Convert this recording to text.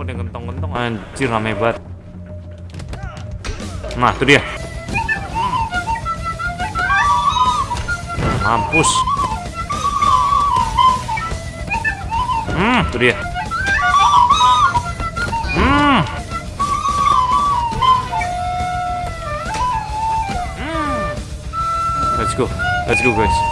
kok ada gentong-gentong. Anjir rame banget. Nah itu dia. Hmm, mampus. Hmm itu dia. Hmm. hmm. Let's go. Let's go guys.